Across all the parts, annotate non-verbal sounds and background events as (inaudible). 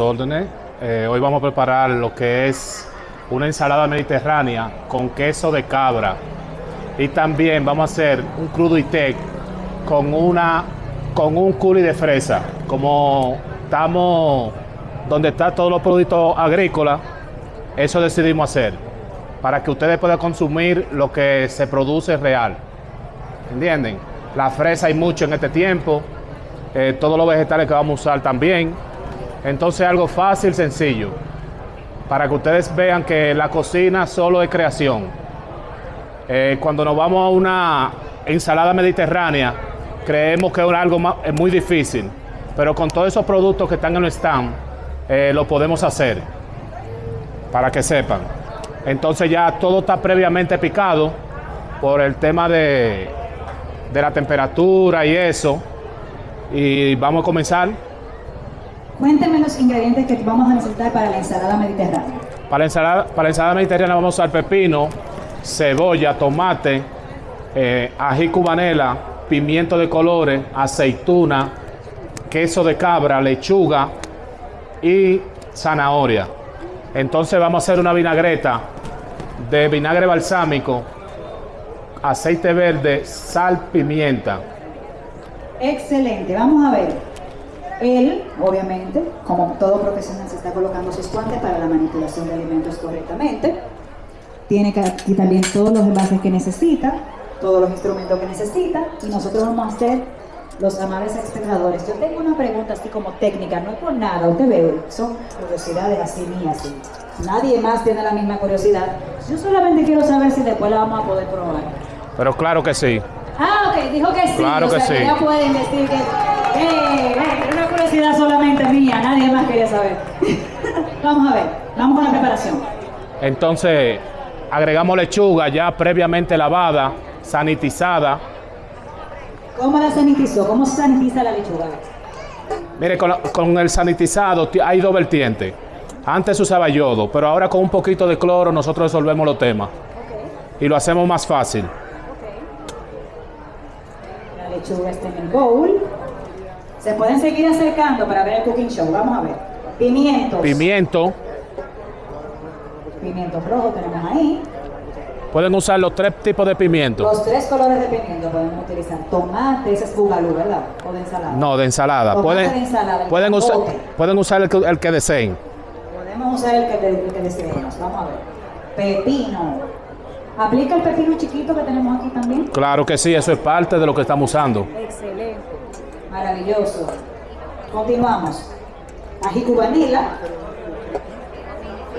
órdenes. Eh, hoy vamos a preparar lo que es una ensalada mediterránea con queso de cabra. Y también vamos a hacer un crudo y tec con, una, con un curry de fresa. Como estamos donde están todos los productos agrícolas, eso decidimos hacer. Para que ustedes puedan consumir lo que se produce real. ¿Entienden? La fresa hay mucho en este tiempo. eh, todos los vegetales que vamos a usar también. Entonces algo fácil, sencillo, para que ustedes vean que la cocina solo es creación. Eh, cuando nos vamos a una ensalada mediterránea, creemos que es algo muy difícil, pero con todos esos productos que están en el stand, eh, lo podemos hacer, para que sepan. Entonces ya todo está previamente picado por el tema de, de la temperatura y eso. Y vamos a comenzar. Cuénteme los ingredientes que vamos a necesitar para la ensalada mediterránea. Para la ensalada, para la ensalada mediterránea vamos a usar pepino, cebolla, tomate, eh, ají cubanela, pimiento de colores, aceituna, queso de cabra, lechuga y zanahoria. Entonces vamos a hacer una vinagreta de vinagre balsámico, aceite verde, sal, pimienta. Excelente, vamos a ver. Él, obviamente, como todo profesional, se está colocando sus guantes para la manipulación de alimentos correctamente. Tiene aquí también todos los envases que necesita, todos los instrumentos que necesita, y nosotros vamos a hacer los amables espectadores. Yo tengo una pregunta así como técnica, no es por nada, usted ve, son curiosidades así mías. sí. Nadie más tiene la misma curiosidad. Yo solamente quiero saber si después la vamos a poder probar. Pero claro que sí. Ah, ok, dijo que sí. Claro o que sí. ya pueden decir que. ¡Eh! eh, una curiosidad solamente mía, nadie más quería saber. (laughs) vamos a ver, vamos con la preparación. Entonces agregamos lechuga ya previamente lavada, sanitizada. ¿Cómo la sanitizó? ¿Cómo se sanitiza la lechuga? Mire, con, la- con el sanitizado ti- hay dos vertientes. Antes usaba yodo, pero ahora con un poquito de cloro nosotros resolvemos los temas y lo hacemos más fácil. La lechuga está en el bowl. Se pueden seguir acercando para ver el cooking show. Vamos a ver. Pimientos. Pimiento, Pimientos rojos tenemos ahí. pueden usar los tres tipos de pimiento. Los tres colores de pimiento podemos utilizar. Tomate, ese es bugalú, ¿verdad? O de ensalada. No, de ensalada. Tomate Pueden, de ensalada, el pueden, usar, camote. pueden usar el que, el que deseen. Podemos usar el que, el que deseemos. Vamos a ver. Pepino. ¿Aplica el pepino chiquito que tenemos aquí también? Claro que sí, eso es parte de lo que estamos usando. Excelente. Maravilloso. Continuamos. Ají cubanila.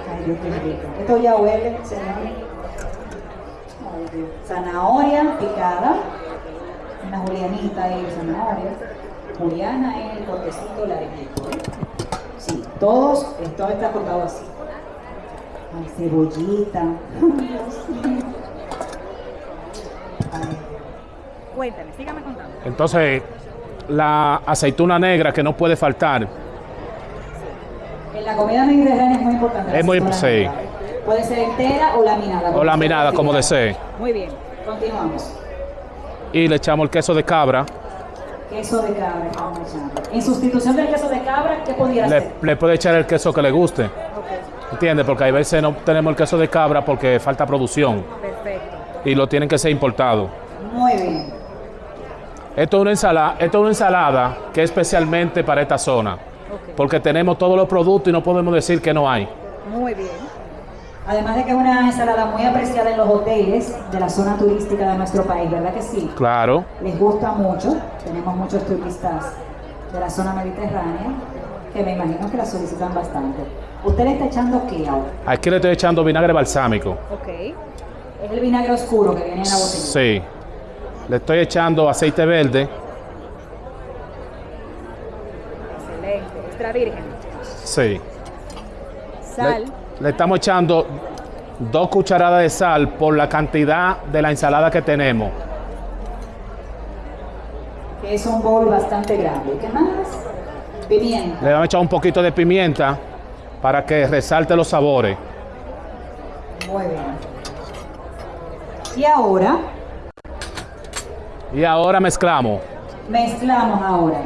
Ay, Dios, qué rico. Esto ya huele, señor. Ay, Dios. Zanahoria picada. Una julianita ahí de zanahoria. Juliana es el cortecito larguito. ¿eh? Sí, todos, todo está cortado así. Ay, cebollita. (laughs) Dios mío. Ay, Cuéntame, sígame contando. Entonces, la aceituna negra que no puede faltar. En la comida mediterránea es muy importante. Es muy- sí. Puede ser entera o laminada. O laminada, como desee. Muy bien. Continuamos. Y le echamos el queso de cabra. Queso de cabra. En sustitución del queso de cabra, ¿qué pudiera Le, ser? le puede echar el queso que le guste. Ok, ¿Entiende? Porque hay veces no tenemos el queso de cabra porque falta producción perfecto. y lo tienen que ser importado. Muy bien. Esto es una ensalada, esto es una ensalada que es especialmente para esta zona. Porque tenemos todos los productos y no podemos decir que no hay. muy bien. Además de que es una ensalada muy apreciada en los hoteles de la zona turística de nuestro país, ¿verdad que sí? Claro. Les gusta mucho. Tenemos muchos turistas de la zona mediterránea que me imagino que la solicitan bastante. ¿Usted le está echando qué ahora? Aquí le estoy echando vinagre balsámico. Ok, Es el vinagre oscuro que viene en la botella. Sí. Le estoy echando aceite verde. excelente. Extra virgen. Sí. Sal. Le, le estamos echando dos cucharadas de sal por la cantidad de la ensalada que tenemos. que es un bowl bastante grande. ¿Qué más? Pimienta. Le vamos a echar un poquito de pimienta para que resalte los sabores. Muy bien. Y ahora Y ahora mezclamos. mezclamos ahora.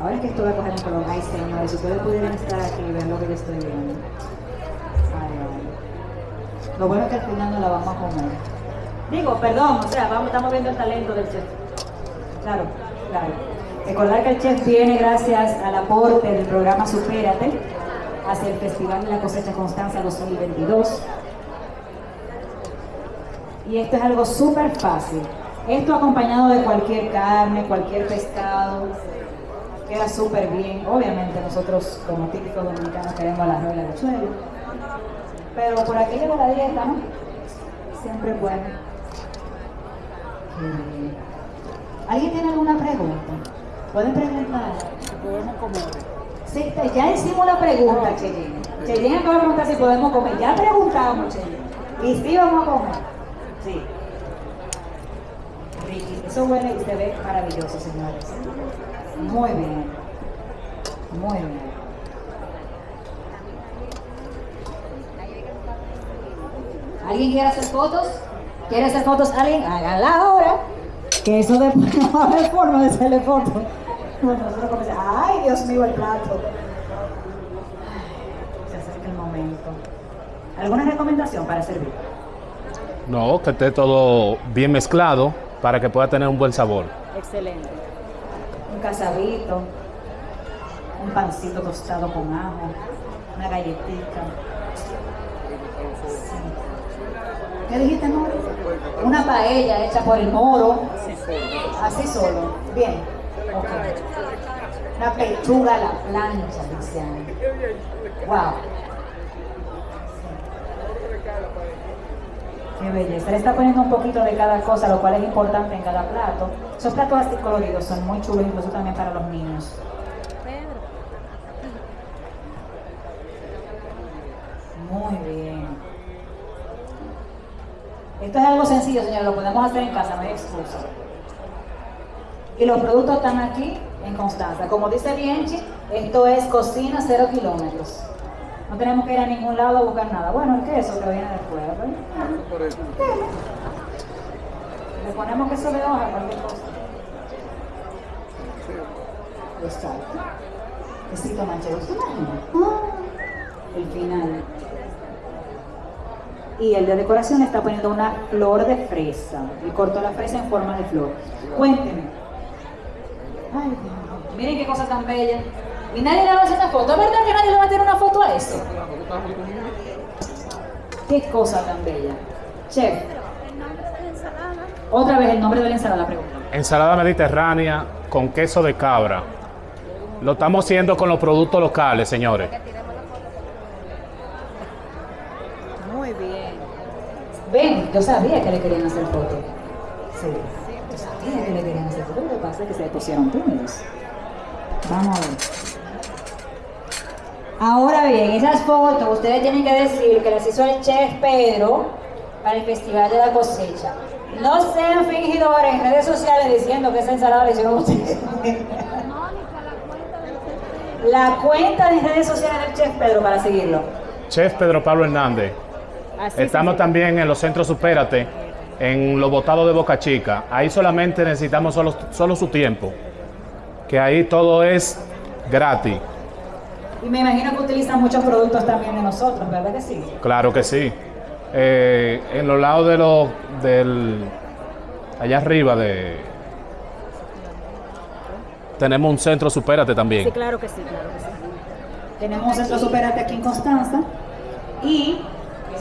Ahora es que estoy a coger un color. Ay, señores, si ustedes pudieran estar aquí y ver lo que yo estoy viendo. Lo bueno es que al final no la vamos a comer. Digo, perdón, o sea, vamos, estamos viendo el talento del chef. Claro, claro. Recordar que el chef viene gracias al aporte del programa Supérate hacia el Festival de la Cosecha Constanza 2022. Y esto es algo súper fácil. Esto acompañado de cualquier carne, cualquier pescado, queda súper bien. Obviamente nosotros como típicos dominicanos queremos la arroz y la habichuela. Pero por aquello de la dieta, ¿no? Siempre es bueno. Eh, ¿Alguien tiene alguna pregunta? ¿Pueden preguntar? podemos comer. Sí, ya hicimos la pregunta, Cheyenne. Cheyenne acaba de preguntar si podemos comer. Ya preguntamos, Cheyenne. Y sí vamos a comer. Sí. Ricky, eso huele y se ve maravilloso, señores. Muy bien. Muy bien. ¿Alguien quiere hacer fotos? ¿Quiere hacer fotos alguien? Háganla ahora. Que eso después (laughs) no va a forma de hacerle fotos. Nosotros ay Dios mío, el plato. Se acerca el momento. ¿Alguna recomendación para servir? No, que esté todo bien mezclado para que pueda tener un buen sabor. Excelente. Un casabito, un pancito tostado con ajo, una galletita. Sí. ¿Qué dijiste, amor? Una paella hecha por el moro. Así solo. Bien. Ok. Una pechuga a la plancha, dice Ana. Wow. Belleza. Le está poniendo un poquito de cada cosa, lo cual es importante en cada plato. Esos platos así coloridos son muy chulos, incluso también para los niños. Muy bien. Esto es algo sencillo, señor, lo podemos hacer en casa, no hay excusa. Y los productos están aquí en Constanza. Como dice Bienchi, esto es cocina cero kilómetros. No tenemos que ir a ningún lado a buscar nada. Bueno, el queso que viene después. ¿verdad? Le ponemos queso de hoja, cualquier cosa. Exacto. Quesito manchego. ¿Se imagina? Ah, el final. Y el de decoración está poniendo una flor de fresa. Y cortó la fresa en forma de flor. Cuénteme. Ay, Dios. Miren qué cosa tan bella. Y nadie le va a hacer una foto. ¿Es verdad que nadie le va a hacer una foto a eso? Qué cosa tan bella. Chef, El nombre de la ensalada. otra vez el nombre de la ensalada, pregunta. Ensalada mediterránea con queso de cabra. Lo estamos haciendo con los productos locales, señores. Muy bien. Ven, yo sabía que le querían hacer foto. Sí, yo sabía que le querían hacer foto. Lo que pasa es que se pusieron tímidos. Vamos a ver. Ahora bien, esas fotos ustedes tienen que decir que las hizo el chef Pedro para el Festival de la Cosecha. No sean fingidores en redes sociales diciendo que esa ensalada la hicieron ustedes. La cuenta de redes sociales del chef Pedro para seguirlo. Chef Pedro Pablo Hernández. Así Estamos también en los centros Supérate, en los botados de Boca Chica. Ahí solamente necesitamos solo, solo su tiempo. Que ahí todo es gratis. Y me imagino que utilizan muchos productos también de nosotros, ¿verdad que sí? Claro que sí. Eh, en los lados de los del allá arriba de tenemos un centro Supérate Sí, también. claro que sí, claro que sí. Tenemos un centro superate aquí en Constanza y